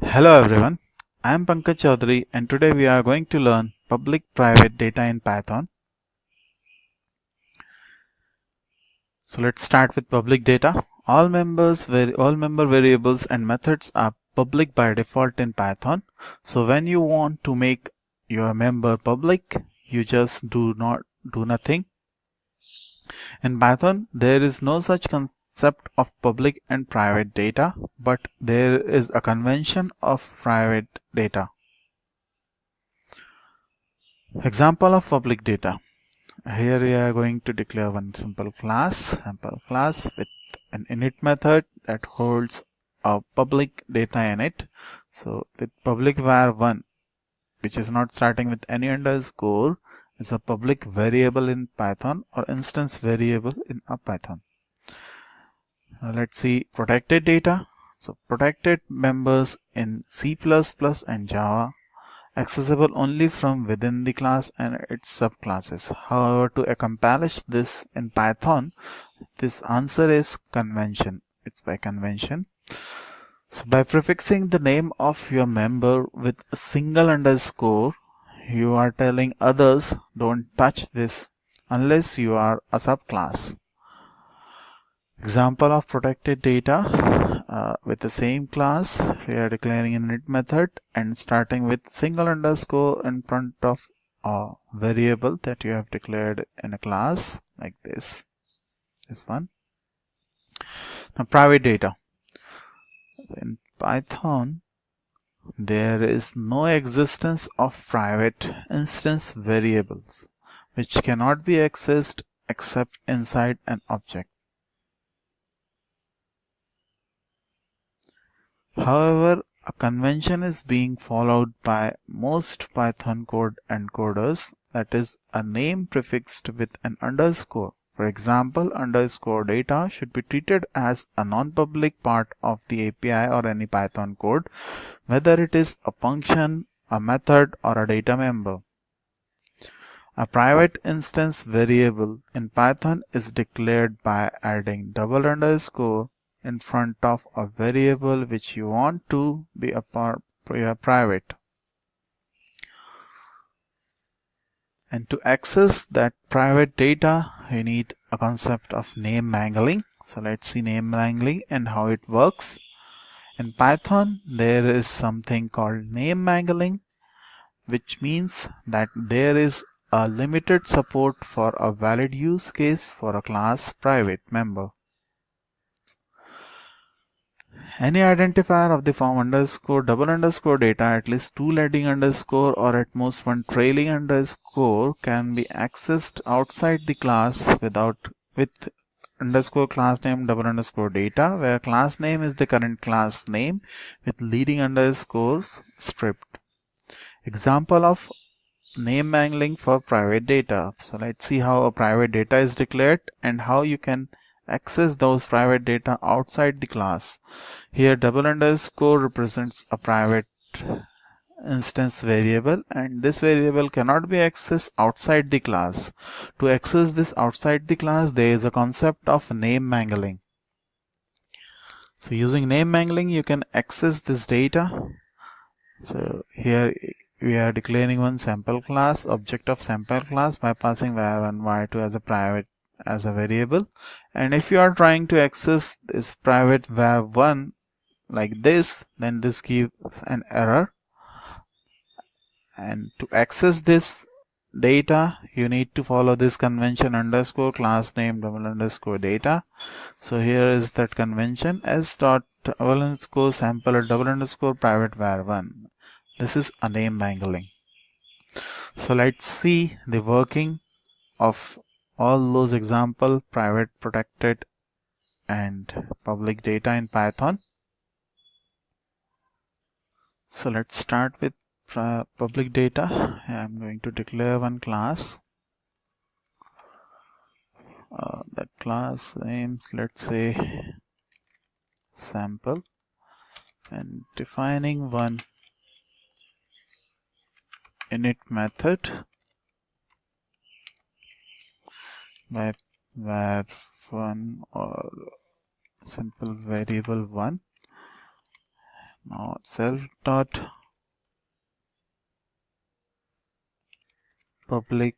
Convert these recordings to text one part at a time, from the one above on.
Hello everyone, I am Pankaj Chaudhary and today we are going to learn public private data in Python. So let's start with public data. All members, all member variables and methods are public by default in Python. So when you want to make your member public, you just do not do nothing. In Python, there is no such concept of public and private data, but there is a convention of private data. Example of public data. Here we are going to declare one simple class, sample class with an init method that holds a public data in it. So the public var1 which is not starting with any underscore is a public variable in Python or instance variable in a Python. Now let's see protected data. So protected members in C++ and Java accessible only from within the class and its subclasses. However, to accomplish this in Python, this answer is convention. It's by convention. So by prefixing the name of your member with a single underscore, you are telling others don't touch this unless you are a subclass. Example of protected data uh, with the same class we are declaring an init method and starting with single underscore in front of a variable that you have declared in a class like this. This one. Now private data. In python there is no existence of private instance variables which cannot be accessed except inside an object However, a convention is being followed by most Python code encoders that is a name prefixed with an underscore. For example, underscore data should be treated as a non-public part of the API or any Python code, whether it is a function, a method, or a data member. A private instance variable in Python is declared by adding double underscore in front of a variable which you want to be a private. And to access that private data, you need a concept of name mangling. So let's see name mangling and how it works. In Python, there is something called name mangling, which means that there is a limited support for a valid use case for a class private member. Any identifier of the form underscore double underscore data at least two leading underscore or at most one trailing underscore can be accessed outside the class without with underscore class name double underscore data where class name is the current class name with leading underscores stripped. Example of name mangling for private data. So let's see how a private data is declared and how you can access those private data outside the class. Here double underscore represents a private instance variable and this variable cannot be accessed outside the class. To access this outside the class there is a concept of name mangling. So using name mangling you can access this data. So here we are declaring one sample class object of sample class by passing var1 var2 as a private as a variable. And if you are trying to access this private var1 like this then this gives an error. And to access this data you need to follow this convention underscore class name double underscore data. So here is that convention s dot double underscore sample double underscore private var1 this is a name mangling. So let's see the working of all those example private protected and public data in Python. So let's start with public data. I'm going to declare one class. Uh, that class name, let's say sample and defining one init method by var1 or simple variable 1 now self dot public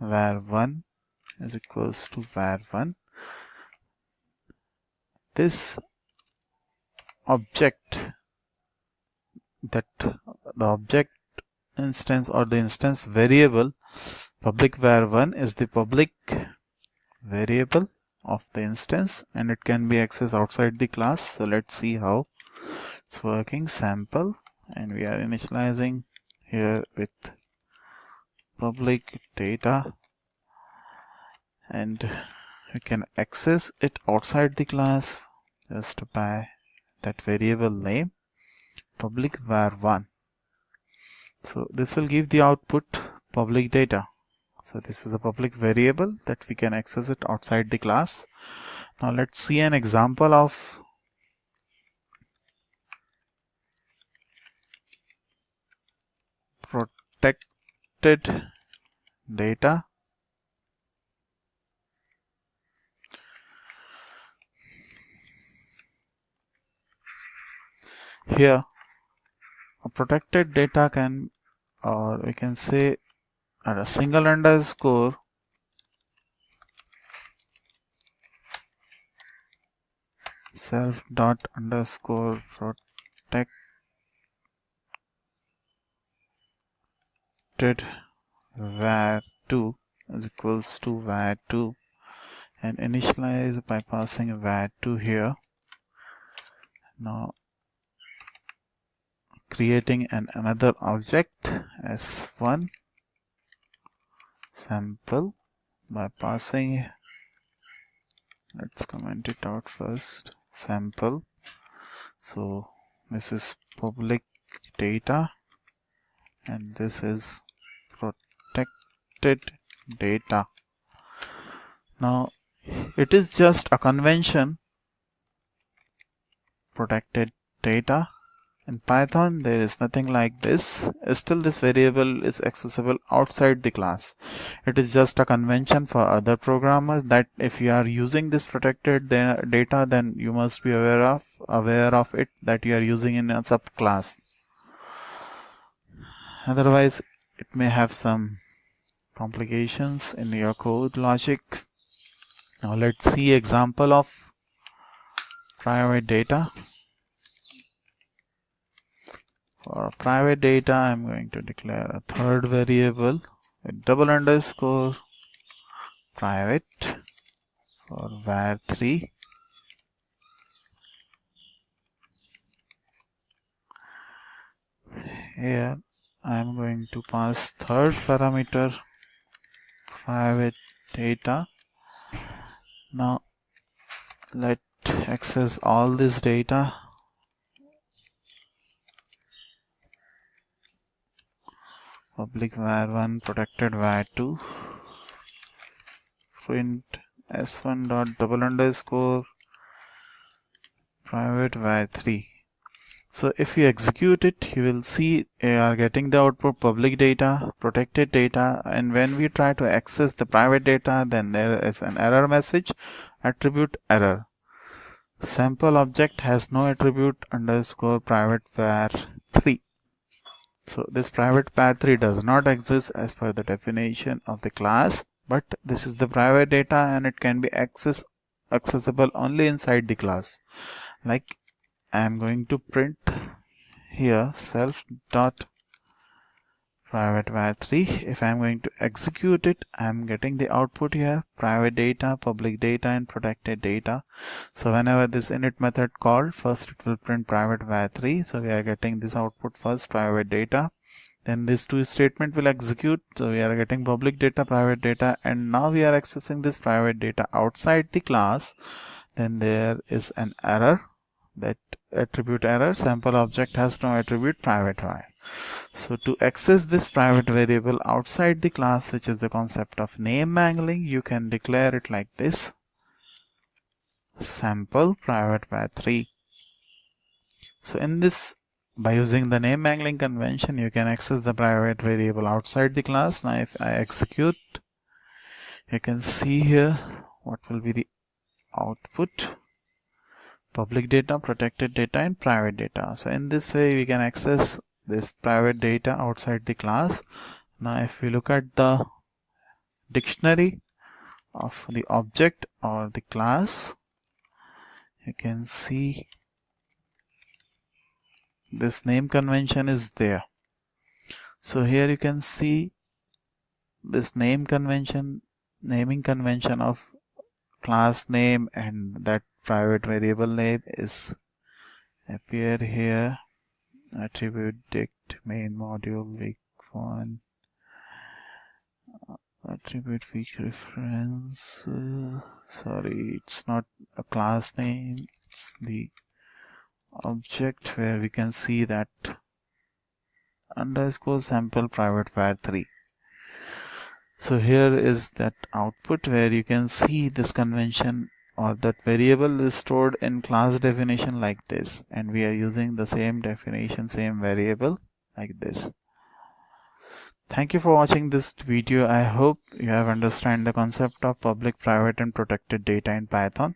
var1 is equals to var1 this object that the object instance or the instance variable public var1 is the public variable of the instance and it can be accessed outside the class. So let's see how it's working. Sample and we are initializing here with public data and we can access it outside the class just by that variable name public var1 so this will give the output public data so this is a public variable that we can access it outside the class. Now let's see an example of protected data. Here a protected data can or we can say at a single underscore self dot underscore protected var2 is equals to var2 and initialize by passing var2 here. Now creating an another object s1 sample by passing. Let's comment it out first. Sample. So this is public data and this is protected data. Now it is just a convention. Protected data in Python there is nothing like this. Still this variable is accessible outside the class. It is just a convention for other programmers that if you are using this protected data then you must be aware of aware of it that you are using in a subclass. Otherwise it may have some complications in your code logic. Now let's see example of private data for private data I'm going to declare a third variable. With double underscore private for var3 here I'm going to pass third parameter private data. Now let access all this data public var1 protected var2 print s1 dot double underscore private var3 so if you execute it you will see you are getting the output public data protected data and when we try to access the private data then there is an error message attribute error. Sample object has no attribute underscore private var3 so this private var3 does not exist as per the definition of the class, but this is the private data and it can be access accessible only inside the class. Like I am going to print here self dot private var3 if I'm going to execute it I'm getting the output here private data public data and protected data. So whenever this init method called first it will print private var3 so we are getting this output first private data. Then this two statement will execute. So we are getting public data private data and now we are accessing this private data outside the class. Then there is an error that attribute error. Sample object has no attribute private var so to access this private variable outside the class, which is the concept of name mangling, you can declare it like this. Sample private var3. So in this, by using the name mangling convention, you can access the private variable outside the class. Now if I execute, you can see here what will be the output public data protected data and private data so in this way we can access this private data outside the class. Now if we look at the dictionary of the object or the class you can see this name convention is there. So here you can see this name convention naming convention of class name and that private variable name is appear here attribute dict main module weak one. Attribute weak reference uh, sorry it's not a class name it's the object where we can see that underscore sample private var 3 so here is that output where you can see this convention or that variable is stored in class definition like this and we are using the same definition same variable like this. Thank you for watching this video. I hope you have understand the concept of public private and protected data in python